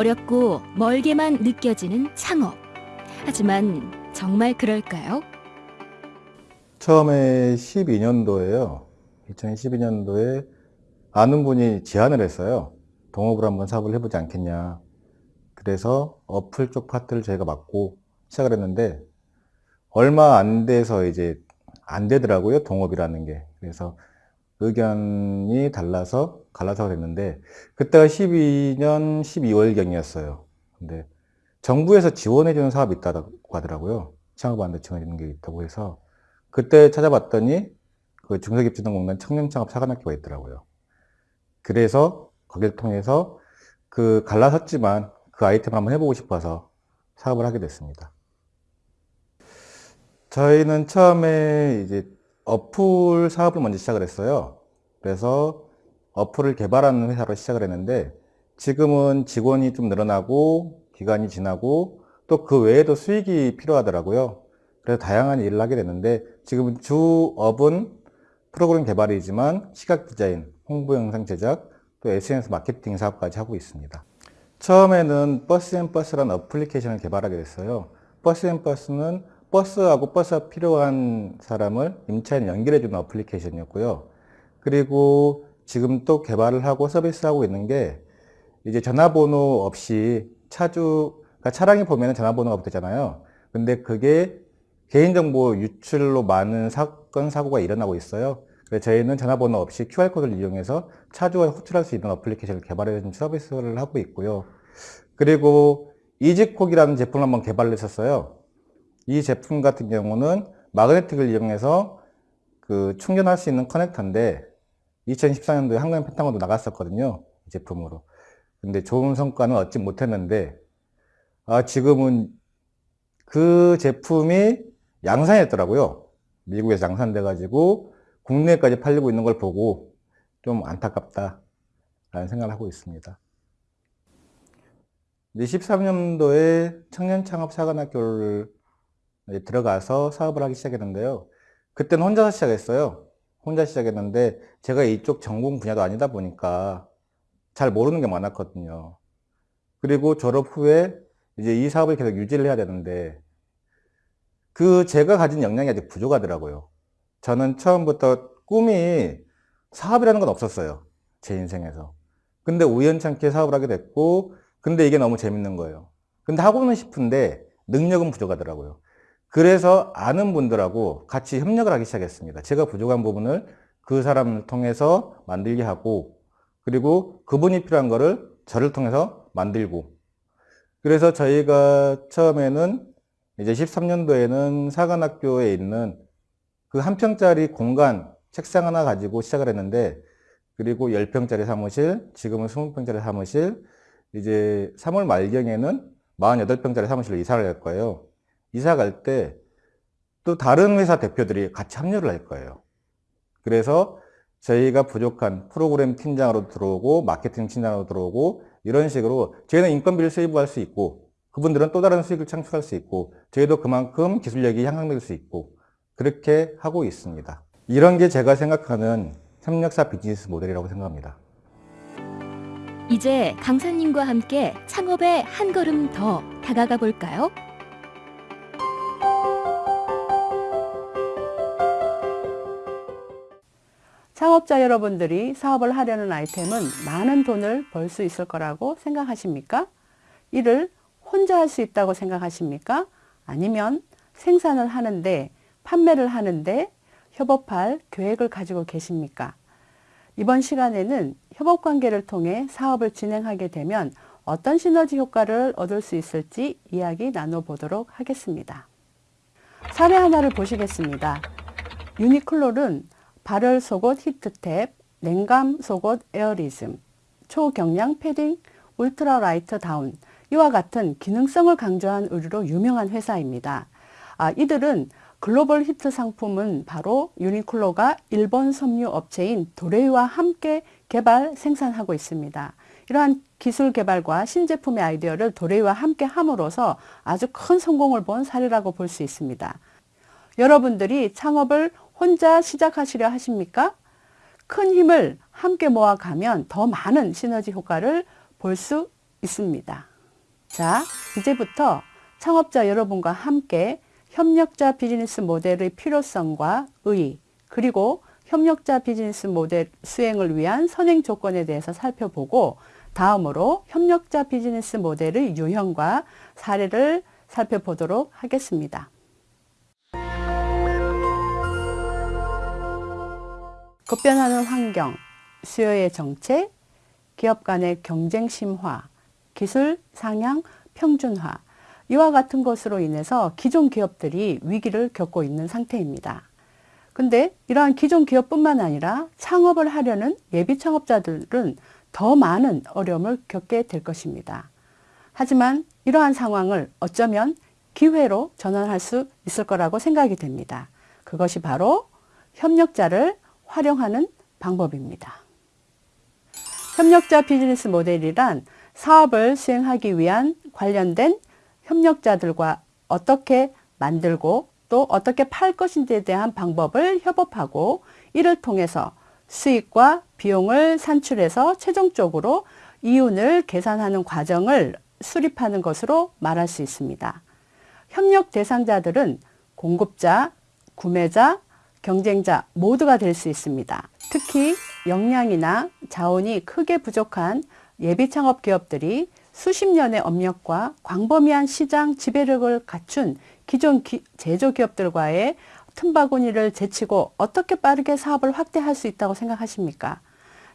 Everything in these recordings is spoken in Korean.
어렵고 멀게만 느껴지는 창업. 하지만 정말 그럴까요? 처음에 12년도에요. 2012년도에 아는 분이 제안을 했어요. 동업을 한번 사업을 해보지 않겠냐. 그래서 어플 쪽 파트를 저희가 맡고 시작을 했는데 얼마 안 돼서 이제 안 되더라고요. 동업이라는 게. 그래서 의견이 달라서 갈라서가 됐는데 그때가 12년 12월경이었어요. 근데 정부에서 지원해주는 사업이 있다고 하더라고요. 창업하는데 지원해주는 게 있다고 해서 그때 찾아봤더니 그 중소기업진흥공단 청년창업 사관학교가 있더라고요. 그래서 거기를 통해서 그 갈라섰지만 그 아이템을 한번 해보고 싶어서 사업을 하게 됐습니다. 저희는 처음에 이제 어플 사업을 먼저 시작을 했어요. 그래서 어플을 개발하는 회사로 시작을 했는데 지금은 직원이 좀 늘어나고 기간이 지나고 또 그 외에도 수익이 필요하더라고요. 그래서 다양한 일을 하게 됐는데 지금은 주업은 프로그램 개발이지만 시각 디자인, 홍보 영상 제작, 또 SNS 마케팅 사업까지 하고 있습니다. 처음에는 버스앤버스라는 어플리케이션을 개발하게 됐어요. 버스앤버스는 버스하고 버스가 필요한 사람을 임차인 연결해주는 어플리케이션이었고요. 그리고 지금 또 개발을 하고 서비스하고 있는 게 이제 전화번호 없이 차주, 그러니까 차량이 보면 전화번호가 붙잖아요. 근데 그게 개인정보 유출로 많은 사건, 사고가 일어나고 있어요. 그래서 저희는 전화번호 없이 QR코드를 이용해서 차주가 호출할 수 있는 어플리케이션을 개발해 준 서비스를 하고 있고요. 그리고 이지콕이라는 제품을 한번 개발을 했었어요. 이 제품 같은 경우는 마그네틱을 이용해서 그 충전할 수 있는 커넥터인데 2014년도에 한국인 펜타곤도 나갔었거든요. 이 제품으로. 근데 좋은 성과는 얻지 못했는데 아 지금은 그 제품이 양산했더라고요. 미국에서 양산돼 가지고 국내까지 팔리고 있는 걸 보고 좀 안타깝다 라는 생각을 하고 있습니다. 13년도에 청년창업사관학교를 들어가서 사업을 하기 시작했는데요. 그때는 혼자서 시작했어요. 혼자 시작했는데 제가 이쪽 전공 분야도 아니다 보니까 잘 모르는 게 많았거든요. 그리고 졸업 후에 이제 이 사업을 계속 유지를 해야 되는데 그 제가 가진 역량이 아직 부족하더라고요. 저는 처음부터 꿈이 사업이라는 건 없었어요. 제 인생에서. 근데 우연찮게 사업을 하게 됐고 근데 이게 너무 재밌는 거예요. 근데 하고는 싶은데 능력은 부족하더라고요. 그래서 아는 분들하고 같이 협력을 하기 시작했습니다. 제가 부족한 부분을 그 사람을 통해서 만들게 하고 그리고 그분이 필요한 거를 저를 통해서 만들고 그래서 저희가 처음에는 이제 13년도에는 사관학교에 있는 그 한 평짜리 공간 책상 하나 가지고 시작을 했는데 그리고 10평짜리 사무실 지금은 20평짜리 사무실 이제 3월 말경에는 48평짜리 사무실로 이사를 할 거예요 이사 갈 때 또 다른 회사 대표들이 같이 합류를 할 거예요 그래서 저희가 부족한 프로그램 팀장으로 들어오고 마케팅 팀장으로 들어오고 이런 식으로 저희는 인건비를 세이브할 수 있고 그분들은 또 다른 수익을 창출할 수 있고 저희도 그만큼 기술력이 향상될 수 있고 그렇게 하고 있습니다. 이런 게 제가 생각하는 협력사 비즈니스 모델이라고 생각합니다. 이제 강사님과 함께 창업에 한 걸음 더 다가가 볼까요? 창업자 여러분들이 사업을 하려는 아이템은 많은 돈을 벌 수 있을 거라고 생각하십니까? 이를 혼자 할 수 있다고 생각하십니까? 아니면 생산을 하는데 판매를 하는데 협업할 계획을 가지고 계십니까? 이번 시간에는 협업관계를 통해 사업을 진행하게 되면 어떤 시너지 효과를 얻을 수 있을지 이야기 나눠보도록 하겠습니다. 사례 하나를 보시겠습니다. 유니클로는 발열 속옷 히트탭, 냉감 속옷 에어리즘, 초경량 패딩, Ultra Light Down, 이와 같은 기능성을 강조한 의류로 유명한 회사입니다. 아, 이들의 글로벌 히트 상품은 바로 유니클로가 일본 섬유 업체인 도레이와 함께 개발, 생산하고 있습니다. 이러한 기술 개발과 신제품의 아이디어를 도레이와 함께 함으로써 아주 큰 성공을 본 사례라고 볼 수 있습니다. 여러분들이 창업을 혼자 시작하시려 하십니까? 큰 힘을 함께 모아가면 더 많은 시너지 효과를 볼 수 있습니다. 자, 이제부터 창업자 여러분과 함께 협력자 비즈니스 모델의 필요성과 의의, 그리고 협력자 비즈니스 모델 수행을 위한 선행 조건에 대해서 살펴보고 다음으로 협력자 비즈니스 모델의 유형과 사례를 살펴보도록 하겠습니다. 급변하는 환경, 수요의 정책, 기업 간의 경쟁 심화, 기술 상향 평준화, 이와 같은 것으로 인해서 기존 기업들이 위기를 겪고 있는 상태입니다. 근데 이러한 기존 기업뿐만 아니라 창업을 하려는 예비 창업자들은 더 많은 어려움을 겪게 될 것입니다. 하지만 이러한 상황을 어쩌면 기회로 전환할 수 있을 거라고 생각이 됩니다. 그것이 바로 협력자를 활용하는 방법입니다. 협력자 비즈니스 모델이란 사업을 수행하기 위한 관련된 협력자들과 어떻게 만들고 또 어떻게 팔 것인지에 대한 방법을 협업하고 이를 통해서 수익과 비용을 산출해서 최종적으로 이윤을 계산하는 과정을 수립하는 것으로 말할 수 있습니다. 협력 대상자들은 공급자, 구매자, 경쟁자 모두가 될 수 있습니다. 특히 역량이나 자원이 크게 부족한 예비 창업 기업들이 수십 년의 업력과 광범위한 시장 지배력을 갖춘 기존 기, 제조기업들과의 틈바구니를 제치고 어떻게 빠르게 사업을 확대할 수 있다고 생각하십니까?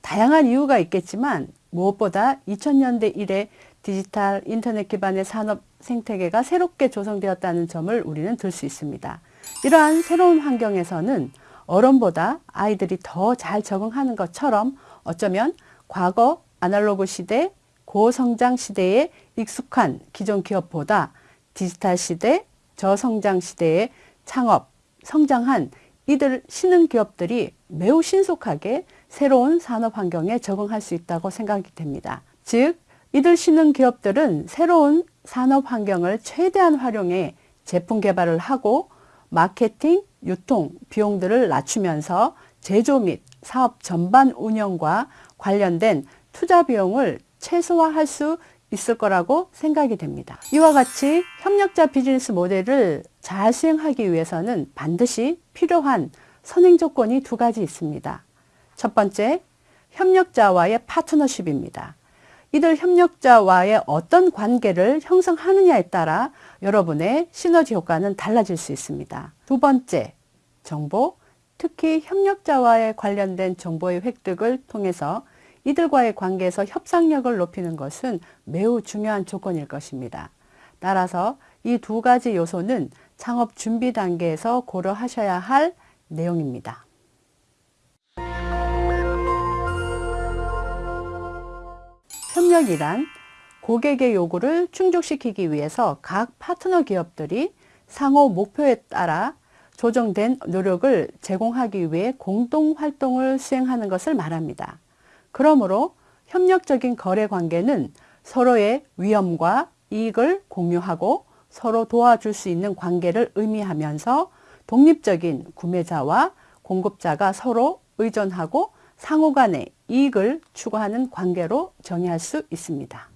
다양한 이유가 있겠지만 무엇보다 2000년대 이래 디지털 인터넷 기반의 산업 생태계가 새롭게 조성되었다는 점을 우리는 들 수 있습니다. 이러한 새로운 환경에서는 어른보다 아이들이 더 잘 적응하는 것처럼 어쩌면 과거 아날로그 시대, 고성장 시대에 익숙한 기존 기업보다 디지털 시대, 저성장 시대에 창업, 성장한 이들 신흥 기업들이 매우 신속하게 새로운 산업 환경에 적응할 수 있다고 생각이 됩니다. 즉, 이들 신흥 기업들은 새로운 산업 환경을 최대한 활용해 제품 개발을 하고 마케팅, 유통, 비용들을 낮추면서 제조 및 사업 전반 운영과 관련된 투자 비용을 최소화할 수 있을 거라고 생각이 됩니다. 이와 같이 협력자 비즈니스 모델을 잘 수행하기 위해서는 반드시 필요한 선행 조건이 두 가지 있습니다. 첫 번째, 협력자와의 파트너십입니다. 이들 협력자와의 어떤 관계를 형성하느냐에 따라 여러분의 시너지 효과는 달라질 수 있습니다. 두 번째, 정보, 특히 협력자와의 관련된 정보의 획득을 통해서 이들과의 관계에서 협상력을 높이는 것은 매우 중요한 조건일 것입니다. 따라서 이 두 가지 요소는 창업 준비 단계에서 고려하셔야 할 내용입니다. 협력이란 고객의 요구를 충족시키기 위해서 각 파트너 기업들이 상호 목표에 따라 조정된 노력을 제공하기 위해 공동 활동을 수행하는 것을 말합니다. 그러므로 협력적인 거래 관계는 서로의 위험과 이익을 공유하고 서로 도와줄 수 있는 관계를 의미하면서 독립적인 구매자와 공급자가 서로 의존하고 상호 간의 이익을 추구하는 관계로 정의할 수 있습니다.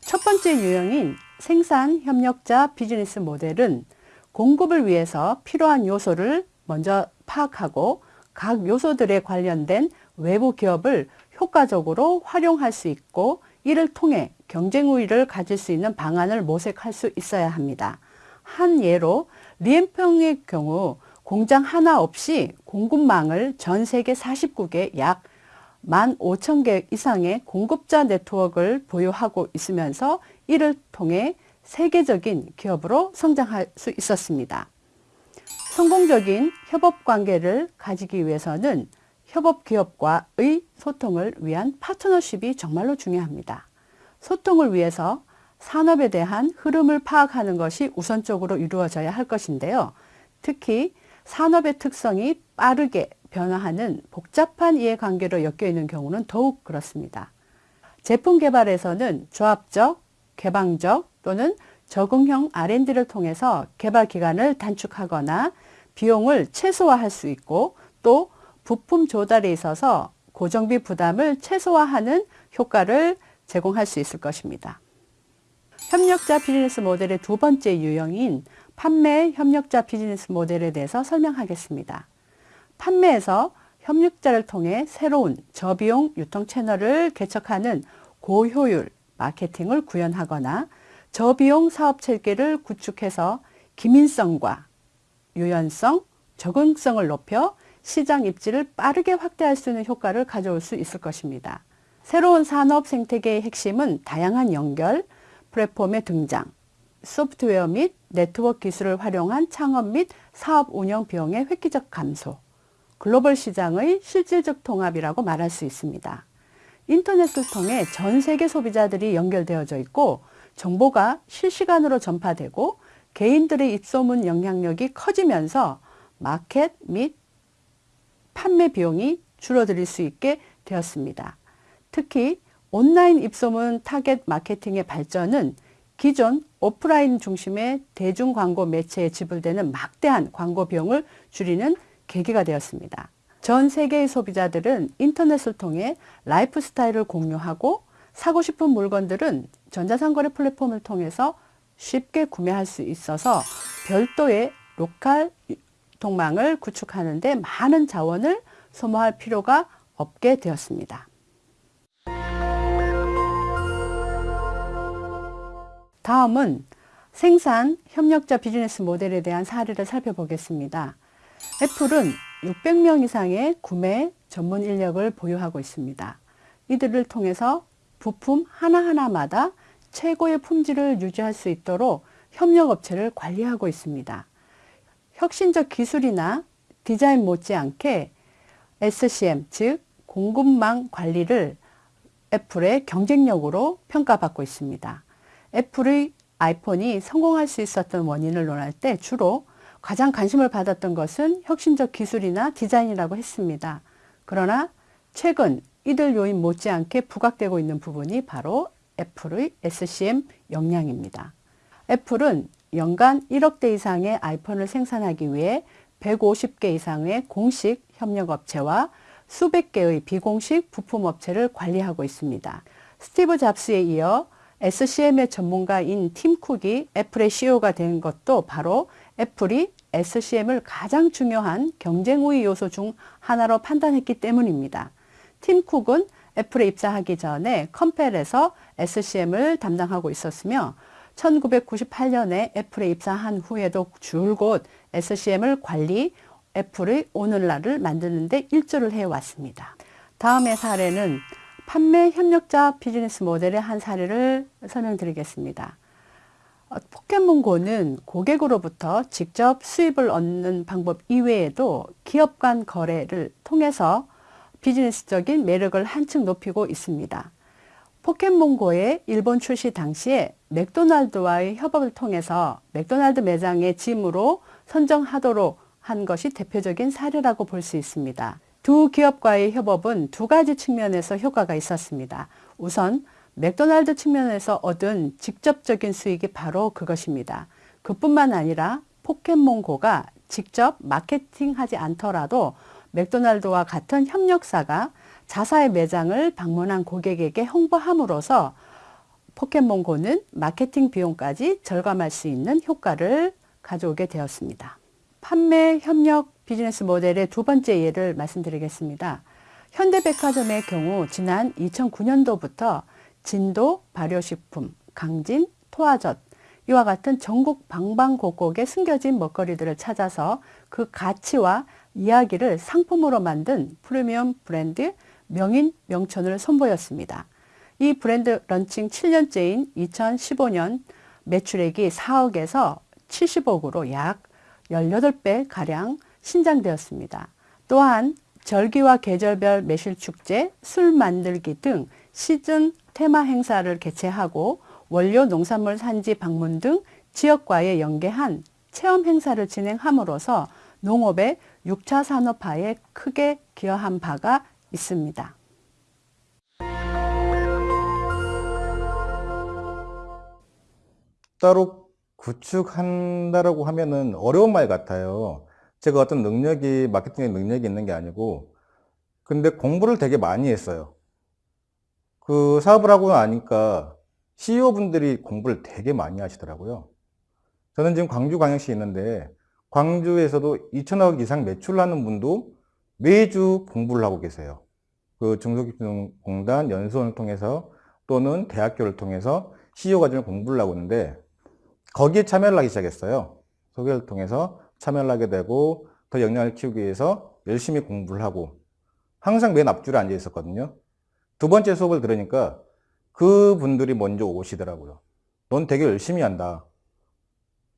첫 번째 유형인 생산 협력자 비즈니스 모델은 공급을 위해서 필요한 요소를 먼저 파악하고 각 요소들에 관련된 외부 기업을 효과적으로 활용할 수 있고 이를 통해 경쟁 우위를 가질 수 있는 방안을 모색할 수 있어야 합니다. 한 예로 리엠평의 경우 공장 하나 없이 공급망을 전 세계 49개 약 15,000개 이상의 공급자 네트워크를 보유하고 있으면서 이를 통해 세계적인 기업으로 성장할 수 있었습니다. 성공적인 협업 관계를 가지기 위해서는 협업 기업과의 소통을 위한 파트너십이 정말로 중요합니다. 소통을 위해서 산업에 대한 흐름을 파악하는 것이 우선적으로 이루어져야 할 것인데요. 특히 산업의 특성이 빠르게 변화하는 복잡한 이해관계로 엮여 있는 경우는 더욱 그렇습니다. 제품 개발에서는 조합적, 개방적 또는 적응형 R&D를 통해서 개발 기간을 단축하거나 비용을 최소화할 수 있고 또 부품 조달에 있어서 고정비 부담을 최소화하는 효과를 제공할 수 있을 것입니다. 협력자 비즈니스 모델의 두 번째 유형인 판매 협력자 비즈니스 모델에 대해서 설명하겠습니다. 판매에서 협력자를 통해 새로운 저비용 유통 채널을 개척하는 고효율 마케팅을 구현하거나 저비용 사업 체계를 구축해서 기민성과 유연성, 적응성을 높여 시장 입지를 빠르게 확대할 수 있는 효과를 가져올 수 있을 것입니다. 새로운 산업 생태계의 핵심은 다양한 연결, 플랫폼의 등장, 소프트웨어 및 네트워크 기술을 활용한 창업 및 사업 운영 비용의 획기적 감소, 글로벌 시장의 실질적 통합이라고 말할 수 있습니다. 인터넷을 통해 전 세계 소비자들이 연결되어져 있고 정보가 실시간으로 전파되고 개인들의 입소문 영향력이 커지면서 마케팅 및 판매 비용이 줄어들 수 있게 되었습니다. 특히 온라인 입소문 타겟 마케팅의 발전은 기존 오프라인 중심의 대중 광고 매체에 지불되는 막대한 광고 비용을 줄이는 계기가 되었습니다. 전 세계의 소비자들은 인터넷을 통해 라이프 스타일을 공유하고 사고 싶은 물건들은 전자상거래 플랫폼을 통해서 쉽게 구매할 수 있어서 별도의 로컬 유통망을 구축하는 데 많은 자원을 소모할 필요가 없게 되었습니다. 다음은 생산 협력자 비즈니스 모델에 대한 사례를 살펴보겠습니다. 애플은 600명 이상의 구매 전문 인력을 보유하고 있습니다. 이들을 통해서 부품 하나하나마다 최고의 품질을 유지할 수 있도록 협력업체를 관리하고 있습니다. 혁신적 기술이나 디자인 못지않게 SCM, 즉 공급망 관리를 애플의 경쟁력으로 평가받고 있습니다. 애플의 아이폰이 성공할 수 있었던 원인을 논할 때 주로 가장 관심을 받았던 것은 혁신적 기술이나 디자인이라고 했습니다. 그러나 최근 이들 요인 못지않게 부각되고 있는 부분이 바로 애플의 SCM 역량입니다. 애플은 연간 1억 대 이상의 아이폰을 생산하기 위해 150개 이상의 공식 협력업체와 수백 개의 비공식 부품업체를 관리하고 있습니다. 스티브 잡스에 이어 SCM의 전문가인 팀 쿡이 애플의 CEO가 된 것도 바로 애플이 SCM을 가장 중요한 경쟁 우위 요소 중 하나로 판단했기 때문입니다. 팀 쿡은 애플에 입사하기 전에 컴펠에서 SCM을 담당하고 있었으며 1998년에 애플에 입사한 후에도 줄곧 SCM을 관리, 애플의 오늘날을 만드는 데 일조를 해왔습니다. 다음의 사례는 판매 협력자 비즈니스 모델의 한 사례를 설명드리겠습니다. 어, 포켓몬고는 고객으로부터 직접 수입을 얻는 방법 이외에도 기업 간 거래를 통해서 비즈니스적인 매력을 한층 높이고 있습니다. 포켓몬고의 일본 출시 당시에 맥도날드와의 협업을 통해서 맥도날드 매장의 짐으로 선정하도록 한 것이 대표적인 사례라고 볼 수 있습니다. 두 기업과의 협업은 두 가지 측면에서 효과가 있었습니다. 우선 맥도날드 측면에서 얻은 직접적인 수익이 바로 그것입니다. 그뿐만 아니라 포켓몬고가 직접 마케팅하지 않더라도 맥도날드와 같은 협력사가 자사의 매장을 방문한 고객에게 홍보함으로써 포켓몬고는 마케팅 비용까지 절감할 수 있는 효과를 가져오게 되었습니다. 판매 협력 비즈니스 모델의 두 번째 예를 말씀드리겠습니다. 현대백화점의 경우 지난 2009년도부터 진도, 발효식품, 강진, 토화젓 이와 같은 전국 방방곡곡에 숨겨진 먹거리들을 찾아서 그 가치와 이야기를 상품으로 만든 프리미엄 브랜드 명인 명천을 선보였습니다. 이 브랜드 런칭 7년째인 2015년 매출액이 4억에서 70억으로 약 18배 가량 신장되었습니다. 또한 절기와 계절별 매실 축제, 술 만들기 등 시즌 테마 행사를 개최하고 원료 농산물 산지 방문 등 지역과의 연계한 체험 행사를 진행함으로써 농업의 6차 산업화에 크게 기여한 바가 있습니다. 따로 구축한다라고 하면은 어려운 말 같아요. 제가 어떤 능력이, 마케팅의 능력이 있는 게 아니고, 근데 공부를 되게 많이 했어요. 그 사업을 하고 나니까 CEO분들이 공부를 되게 많이 하시더라고요. 저는 지금 광주 광역시에 있는데 광주에서도 2천억 이상 매출하는 분도 매주 공부를 하고 계세요. 그 중소기업공단 연수원을 통해서 또는 대학교를 통해서 CEO 과정을 공부를 하고 있는데 거기에 참여를 하기 시작했어요. 소개를 통해서 참여를 하게 되고 더 역량을 키우기 위해서 열심히 공부를 하고 항상 맨 앞줄에 앉아 있었거든요. 두 번째 수업을 들으니까 그 분들이 먼저 오시더라고요. 넌 되게 열심히 한다.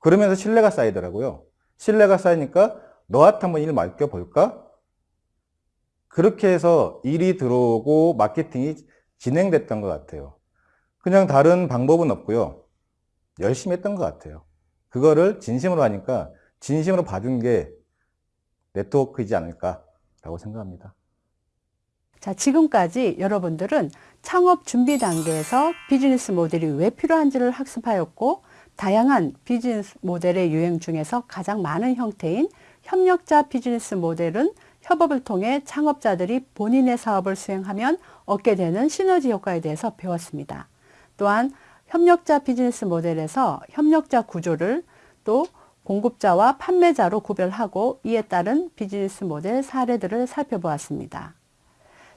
그러면서 신뢰가 쌓이더라고요. 신뢰가 쌓이니까 너한테 한번 일 맡겨볼까? 그렇게 해서 일이 들어오고 마케팅이 진행됐던 것 같아요. 그냥 다른 방법은 없고요. 열심히 했던 것 같아요. 그거를 진심으로 하니까 진심으로 봐준 게 네트워크이지 않을까라고 생각합니다. 자, 지금까지 여러분들은 창업 준비 단계에서 비즈니스 모델이 왜 필요한지를 학습하였고, 다양한 비즈니스 모델의 유행 중에서 가장 많은 형태인 협력자 비즈니스 모델은 협업을 통해 창업자들이 본인의 사업을 수행하면 얻게 되는 시너지 효과에 대해서 배웠습니다. 또한 협력자 비즈니스 모델에서 협력자 구조를 또 공급자와 판매자로 구별하고 이에 따른 비즈니스 모델 사례들을 살펴보았습니다.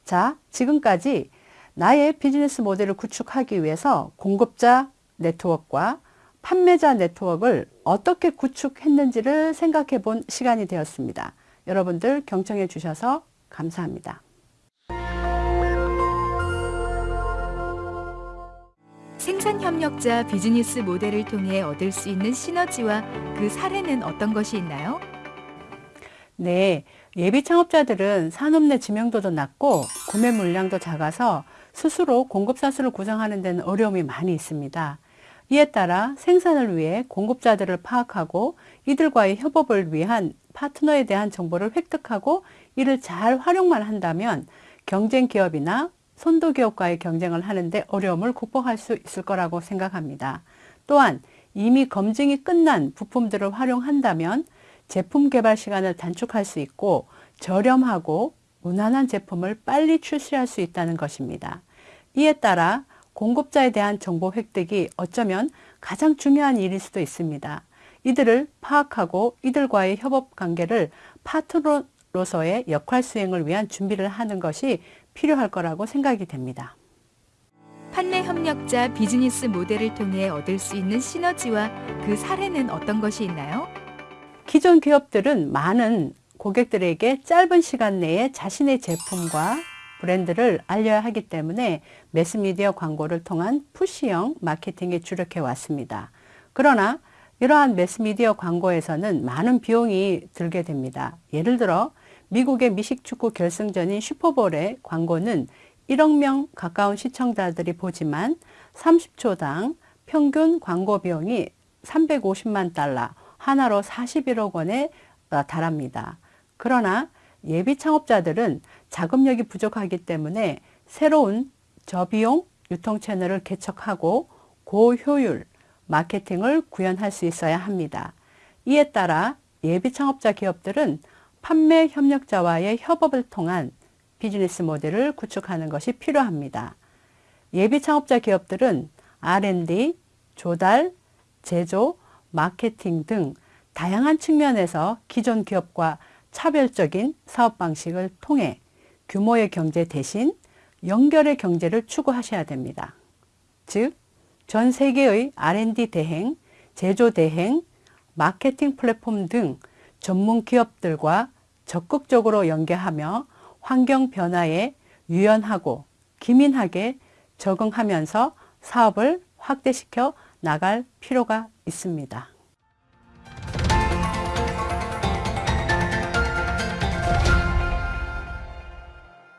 자, 지금까지 나의 비즈니스 모델을 구축하기 위해서 공급자 네트워크와 판매자 네트워크를 어떻게 구축했는지를 생각해 본 시간이 되었습니다. 여러분들 경청해 주셔서 감사합니다. 생산 협력자 비즈니스 모델을 통해 얻을 수 있는 시너지와 그 사례는 어떤 것이 있나요? 네, 예비 창업자들은 산업 내知名도도 낮고 구매 물량도 작아서 스스로 공급사수를 구성하는 데는 어려움이 많이 있습니다. 이에 따라 생산을 위해 공급자들을 파악하고 이들과의 협업을 위한 파트너에 대한 정보를 획득하고 이를 잘 활용만 한다면 경쟁 기업이나 선도 기업과의 경쟁을 하는데 어려움을 극복할 수 있을 거라고 생각합니다. 또한 이미 검증이 끝난 부품들을 활용한다면 제품 개발 시간을 단축할 수 있고 저렴하고 무난한 제품을 빨리 출시할 수 있다는 것입니다. 이에 따라 공급자에 대한 정보 획득이 어쩌면 가장 중요한 일일 수도 있습니다. 이들을 파악하고 이들과의 협업 관계를 파트너로서의 역할 수행을 위한 준비를 하는 것이 필요할 거라고 생각이 됩니다. 판매 협력자 비즈니스 모델을 통해 얻을 수 있는 시너지와 그 사례는 어떤 것이 있나요? 기존 기업들은 많은 고객들에게 짧은 시간 내에 자신의 제품과 브랜드를 알려야 하기 때문에 매스미디어 광고를 통한 푸시형 마케팅에 주력해 왔습니다. 그러나 이러한 매스미디어 광고에서는 많은 비용이 들게 됩니다. 예를 들어 미국의 미식축구 결승전인 슈퍼볼의 광고는 1억 명 가까운 시청자들이 보지만 30초당 평균 광고 비용이 350만 달러, 하나로 41억 원에 달합니다. 그러나 예비 창업자들은 자금력이 부족하기 때문에 새로운 저비용 유통 채널을 개척하고 고효율 마케팅을 구현할 수 있어야 합니다. 이에 따라 예비 창업자 기업들은 판매 협력자와의 협업을 통한 비즈니스 모델을 구축하는 것이 필요합니다. 예비 창업자 기업들은 R&D, 조달, 제조, 마케팅 등 다양한 측면에서 기존 기업과 차별적인 사업 방식을 통해 규모의 경제 대신 연결의 경제를 추구하셔야 됩니다. 즉, 전 세계의 R&D 대행, 제조 대행, 마케팅 플랫폼 등 전문 기업들과 적극적으로 연계하며 환경 변화에 유연하고 기민하게 적응하면서 사업을 확대시켜 나갈 필요가 있습니다.